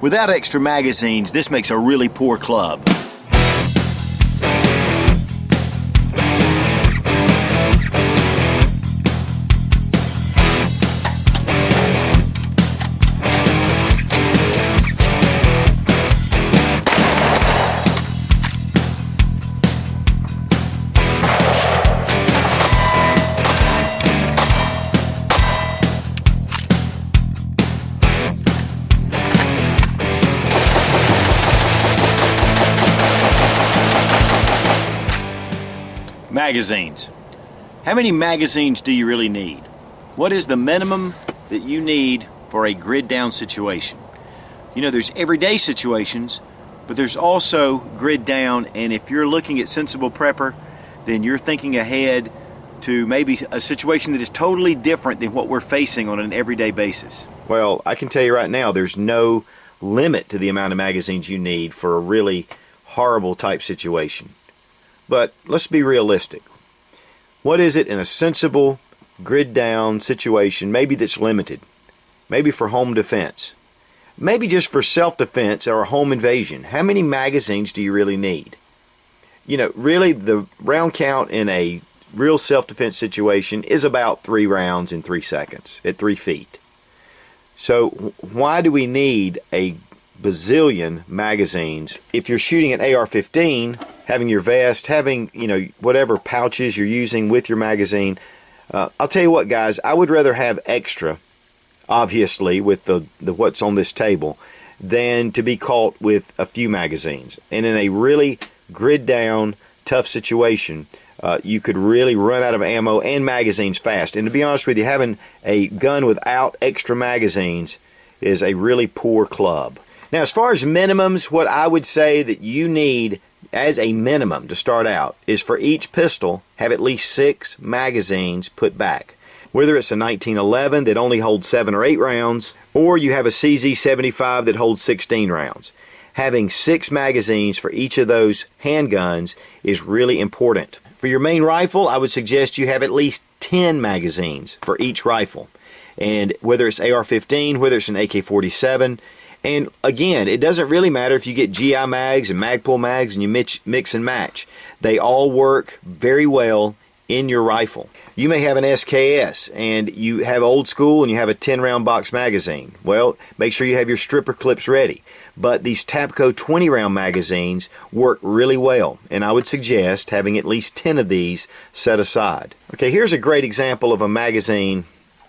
Without extra magazines, this makes a really poor club. Magazines. How many magazines do you really need? What is the minimum that you need for a grid down situation? You know, there's everyday situations, but there's also grid down, and if you're looking at sensible prepper, then you're thinking ahead to maybe a situation that is totally different than what we're facing on an everyday basis. Well, I can tell you right now, there's no limit to the amount of magazines you need for a really horrible type situation. But let's be realistic. What is it in a sensible, grid down situation, maybe that's limited? Maybe for home defense. Maybe just for self defense or a home invasion. How many magazines do you really need? You know, really, the round count in a real self defense situation is about three rounds in three seconds at three feet. So, why do we need a bazillion magazines. If you're shooting an AR-15, having your vest, having you know whatever pouches you're using with your magazine, uh, I'll tell you what, guys, I would rather have extra, obviously, with the, the what's on this table, than to be caught with a few magazines. And in a really grid down, tough situation, uh, you could really run out of ammo and magazines fast. And to be honest with you, having a gun without extra magazines is a really poor club. Now, as far as minimums, what I would say that you need as a minimum to start out is for each pistol have at least six magazines put back. Whether it's a 1911 that only holds seven or eight rounds, or you have a CZ75 that holds 16 rounds. Having six magazines for each of those handguns is really important. For your main rifle, I would suggest you have at least 10 magazines for each rifle. And whether it's AR 15, whether it's an AK 47, and again, it doesn't really matter if you get GI mags and Magpul mags and you mix, mix and match. They all work very well in your rifle. You may have an SKS and you have old school and you have a 10 round box magazine. Well, make sure you have your stripper clips ready. But these Tapco 20 round magazines work really well, and I would suggest having at least 10 of these set aside. Okay, here's a great example of a magazine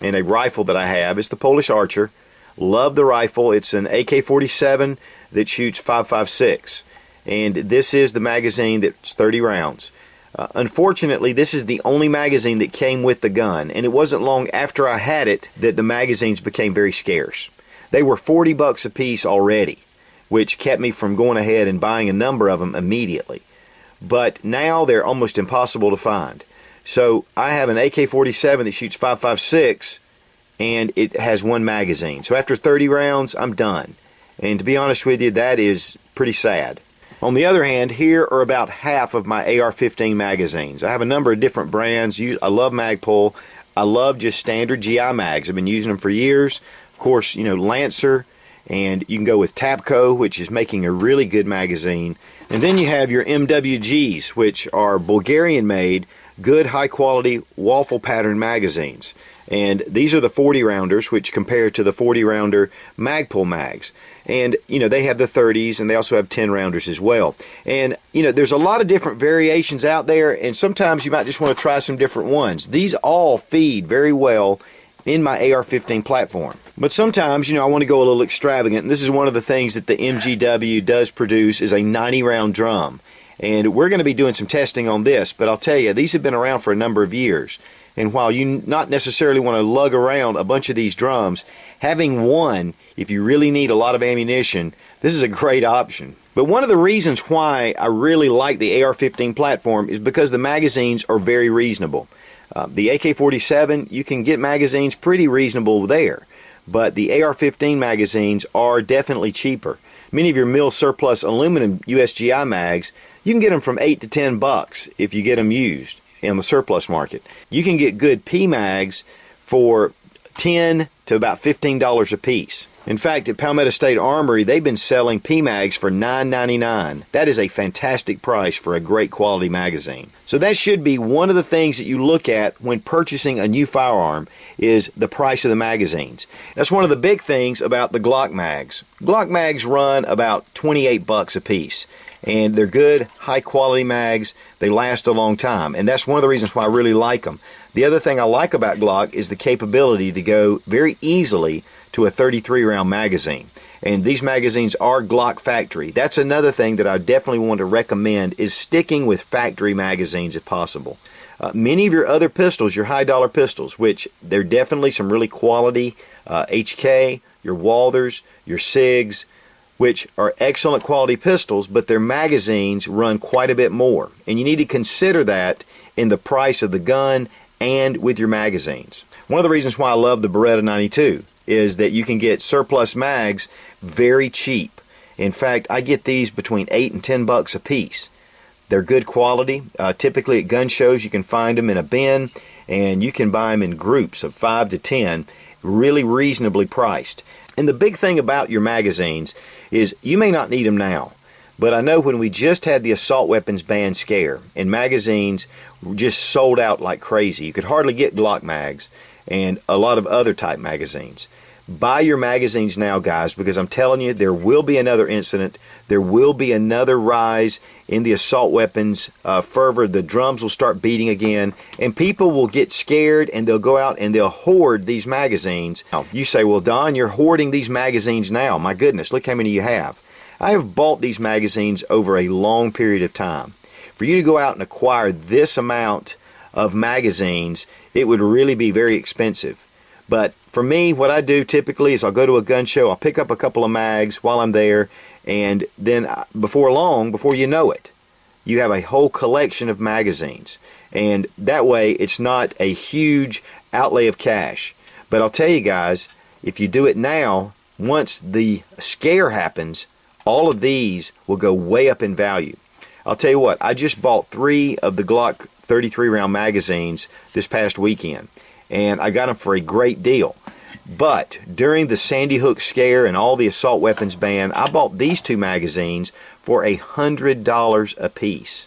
and a rifle that I have. It's the Polish Archer. Love the rifle. It's an AK-47 that shoots 5.56, and this is the magazine that's 30 rounds. Uh, unfortunately, this is the only magazine that came with the gun, and it wasn't long after I had it that the magazines became very scarce. They were 40 bucks a piece already, which kept me from going ahead and buying a number of them immediately. But now they're almost impossible to find. So I have an AK-47 that shoots 5.56 and it has one magazine. So after 30 rounds, I'm done. And to be honest with you, that is pretty sad. On the other hand, here are about half of my AR-15 magazines. I have a number of different brands. I love Magpul. I love just standard GI mags. I've been using them for years. Of course, you know, Lancer, and you can go with Tapco, which is making a really good magazine. And then you have your MWGs, which are Bulgarian made, good high quality waffle pattern magazines. And these are the 40 rounders, which compare to the 40 rounder Magpul mags. And, you know, they have the 30s and they also have 10 rounders as well. And, you know, there's a lot of different variations out there, and sometimes you might just want to try some different ones. These all feed very well in my AR-15 platform. But sometimes, you know, I want to go a little extravagant. And this is one of the things that the MGW does produce is a 90 round drum. And we're going to be doing some testing on this, but I'll tell you, these have been around for a number of years. And while you not necessarily want to lug around a bunch of these drums, having one, if you really need a lot of ammunition, this is a great option. But one of the reasons why I really like the AR-15 platform is because the magazines are very reasonable. Uh, the AK-47, you can get magazines pretty reasonable there, but the AR-15 magazines are definitely cheaper. Many of your mill surplus aluminum USGI mags, you can get them from 8 to 10 bucks if you get them used in the surplus market. You can get good PMags for 10 to about $15 a piece. In fact, at Palmetto State Armory, they've been selling PMags for $9.99. That is a fantastic price for a great quality magazine. So that should be one of the things that you look at when purchasing a new firearm is the price of the magazines. That's one of the big things about the Glock mags. Glock mags run about 28 bucks a piece and they're good, high quality mags. They last a long time, and that's one of the reasons why I really like them. The other thing I like about Glock is the capability to go very easily to a 33 round magazine. And these magazines are Glock factory. That's another thing that I definitely want to recommend is sticking with factory magazines if possible. Uh, many of your other pistols, your high dollar pistols, which they're definitely some really quality uh, HK, your Walthers, your SIGs, which are excellent quality pistols, but their magazines run quite a bit more. And you need to consider that in the price of the gun and with your magazines. One of the reasons why I love the Beretta 92 is that you can get surplus mags very cheap. In fact, I get these between 8 and 10 bucks a piece. They're good quality. Uh, typically at gun shows you can find them in a bin and you can buy them in groups of 5 to 10 really reasonably priced. And the big thing about your magazines is you may not need them now. But I know when we just had the assault weapons ban scare and magazines just sold out like crazy, you could hardly get Glock mags and a lot of other type magazines. Buy your magazines now, guys, because I'm telling you, there will be another incident. There will be another rise in the assault weapons uh, fervor. The drums will start beating again, and people will get scared and they'll go out and they'll hoard these magazines. Now, you say, Well, Don, you're hoarding these magazines now. My goodness, look how many you have. I have bought these magazines over a long period of time. For you to go out and acquire this amount of magazines, it would really be very expensive. But for me, what I do typically is I'll go to a gun show, I'll pick up a couple of mags while I'm there, and then uh, before long, before you know it, you have a whole collection of magazines. And that way, it's not a huge outlay of cash. But I'll tell you guys, if you do it now, once the scare happens, all of these will go way up in value. I'll tell you what, I just bought three of the Glock 33 round magazines this past weekend and I got them for a great deal. But during the Sandy Hook scare and all the assault weapons ban, I bought these two magazines for a hundred dollars a piece.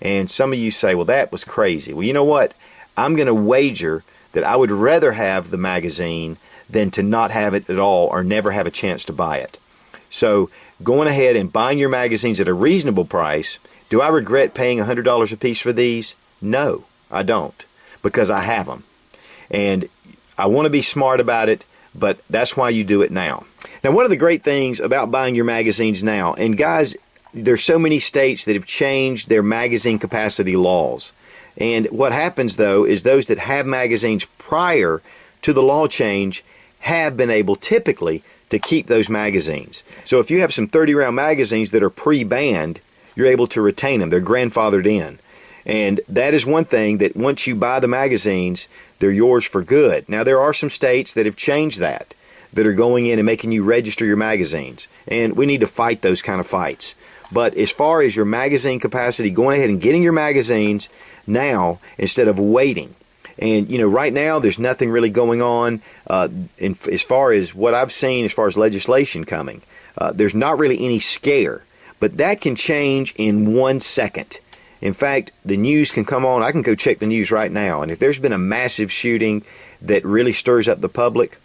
And some of you say, well, that was crazy. Well, you know what? I'm going to wager that I would rather have the magazine than to not have it at all or never have a chance to buy it. So, going ahead and buying your magazines at a reasonable price, do I regret paying $100 a piece for these? No, I don't, because I have them. And I want to be smart about it, but that's why you do it now. Now, one of the great things about buying your magazines now, and guys, there's so many states that have changed their magazine capacity laws. And what happens though is those that have magazines prior to the law change have been able typically to keep those magazines. So if you have some 30 round magazines that are pre banned, you're able to retain them. They're grandfathered in. And that is one thing that once you buy the magazines, they're yours for good. Now, there are some states that have changed that, that are going in and making you register your magazines. And we need to fight those kind of fights. But as far as your magazine capacity, going ahead and getting your magazines now instead of waiting. And, you know, right now there's nothing really going on uh, in, as far as what I've seen as far as legislation coming. Uh, there's not really any scare. But that can change in one second. In fact, the news can come on. I can go check the news right now. And if there's been a massive shooting that really stirs up the public,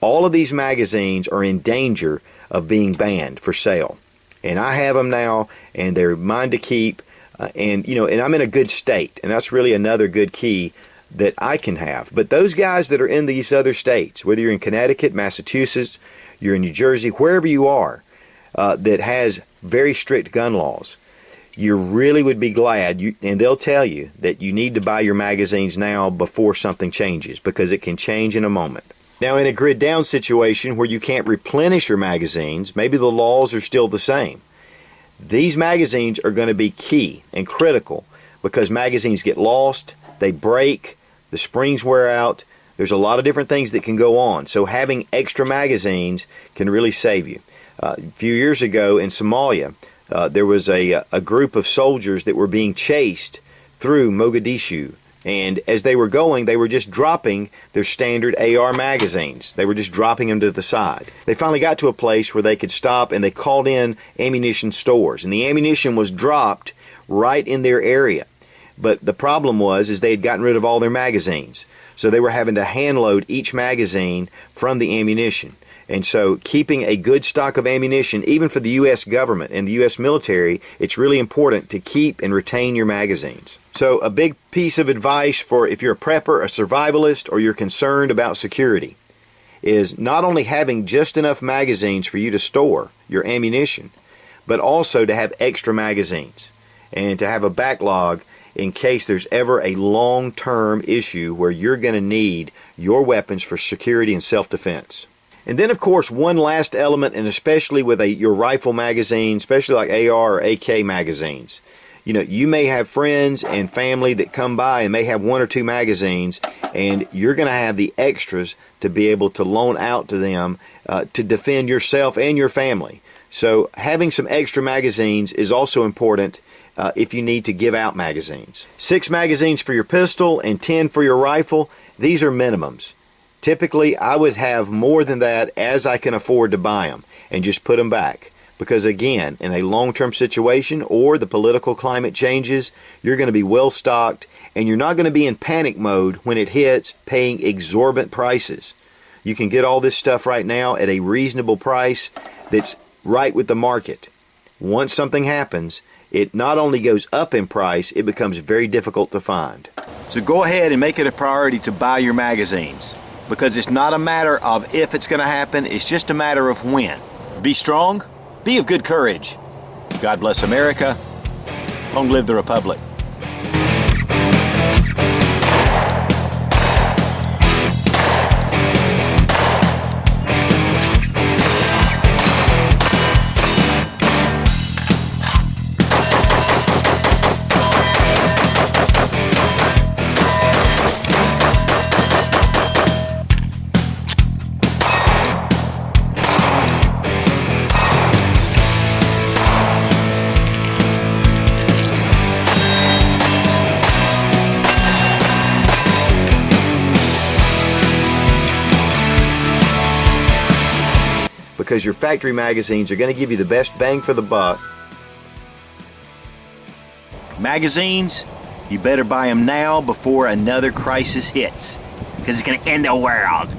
all of these magazines are in danger of being banned for sale. And I have them now, and they're mine to keep. Uh, and, you know, and I'm in a good state. And that's really another good key that I can have. But those guys that are in these other states, whether you're in Connecticut, Massachusetts, you're in New Jersey, wherever you are, uh, that has very strict gun laws, you really would be glad you and they'll tell you that you need to buy your magazines now before something changes because it can change in a moment. Now in a grid down situation where you can't replenish your magazines, maybe the laws are still the same. These magazines are going to be key and critical because magazines get lost, they break, the springs wear out. There's a lot of different things that can go on. So having extra magazines can really save you. Uh, a few years ago in Somalia, uh, there was a, a group of soldiers that were being chased through Mogadishu And as they were going, they were just dropping their standard AR magazines. They were just dropping them to the side. They finally got to a place where they could stop and they called in ammunition stores. And the ammunition was dropped right in their area. But the problem was is they had gotten rid of all their magazines. So they were having to hand load each magazine from the ammunition. And so, keeping a good stock of ammunition, even for the U.S. government and the U.S. military, it's really important to keep and retain your magazines. So, a big piece of advice for if you're a prepper, a survivalist, or you're concerned about security is not only having just enough magazines for you to store your ammunition, but also to have extra magazines and to have a backlog in case there's ever a long term issue where you're going to need your weapons for security and self defense. And then, of course, one last element, and especially with a, your rifle magazine, especially like AR or AK magazines, you know, you may have friends and family that come by and may have one or two magazines, and you're going to have the extras to be able to loan out to them uh, to defend yourself and your family. So, having some extra magazines is also important uh, if you need to give out magazines. Six magazines for your pistol and 10 for your rifle, these are minimums. Typically, I would have more than that as I can afford to buy them and just put them back. Because again, in a long term situation or the political climate changes, you're going to be well stocked and you're not going to be in panic mode when it hits paying exorbitant prices. You can get all this stuff right now at a reasonable price that's right with the market. Once something happens, it not only goes up in price, it becomes very difficult to find. So go ahead and make it a priority to buy your magazines because it's not a matter of if it's going to happen, it's just a matter of when. Be strong, be of good courage. God bless America. Long live the Republic. Because your factory magazines are going to give you the best bang for the buck. Magazines, you better buy them now before another crisis hits because it's going to end the world.